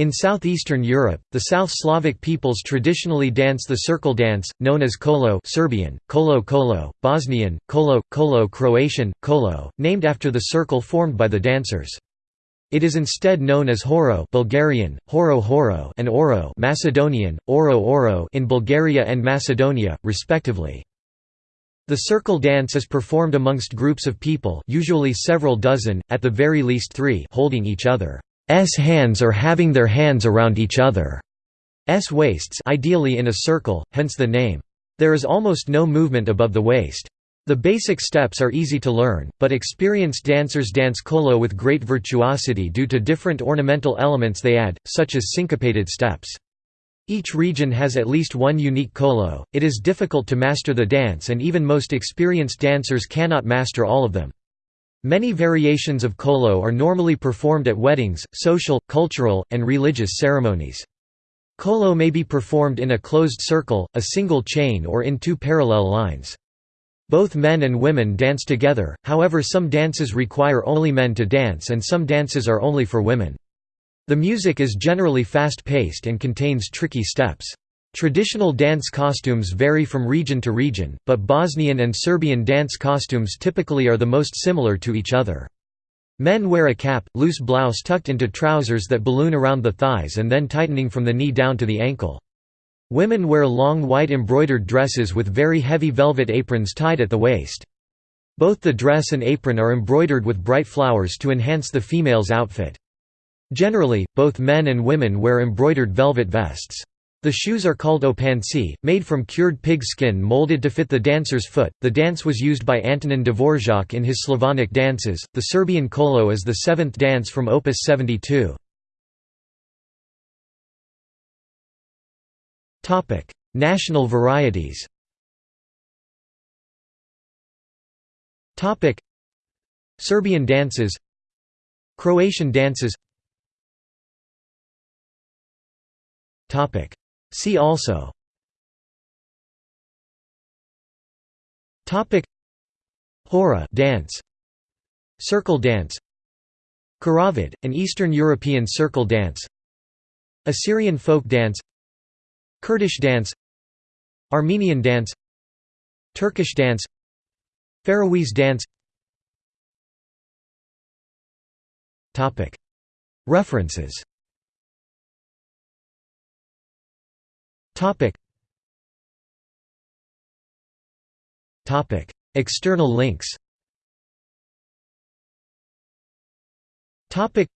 In southeastern Europe, the South Slavic peoples traditionally dance the circle dance, known as kolo Serbian, kolo kolo, Bosnian, kolo, kolo Croatian, kolo, named after the circle formed by the dancers. It is instead known as horo Bulgarian, horo horo and oro Macedonian, oro oro in Bulgaria and Macedonia, respectively. The circle dance is performed amongst groups of people usually several dozen, at the very least three holding each other's hands are having their hands around each other's waists ideally in a circle, hence the name. There is almost no movement above the waist. The basic steps are easy to learn, but experienced dancers dance kolo with great virtuosity due to different ornamental elements they add, such as syncopated steps. Each region has at least one unique kolo, it is difficult to master the dance and even most experienced dancers cannot master all of them. Many variations of kolo are normally performed at weddings, social, cultural, and religious ceremonies. Kolo may be performed in a closed circle, a single chain or in two parallel lines. Both men and women dance together, however some dances require only men to dance and some dances are only for women. The music is generally fast-paced and contains tricky steps. Traditional dance costumes vary from region to region, but Bosnian and Serbian dance costumes typically are the most similar to each other. Men wear a cap, loose blouse tucked into trousers that balloon around the thighs and then tightening from the knee down to the ankle. Women wear long white embroidered dresses with very heavy velvet aprons tied at the waist. Both the dress and apron are embroidered with bright flowers to enhance the female's outfit. Generally, both men and women wear embroidered velvet vests. The shoes are called opanci, made from cured pig skin molded to fit the dancer's foot. The dance was used by Antonin Dvorak in his Slavonic dances. The Serbian kolo is the seventh dance from Opus 72. Topic: National varieties. Topic: Serbian dances, Croatian dances, Topic. See also. Topic. Hora dance. Circle dance. Khorovod, an Eastern European circle dance. Assyrian folk dance. Kurdish dance. Armenian dance. Turkish dance. Faroese dance. References External links. Topic.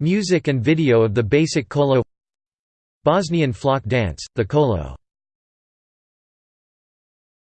Music and video of the basic kolo Bosnian flock dance, the kolo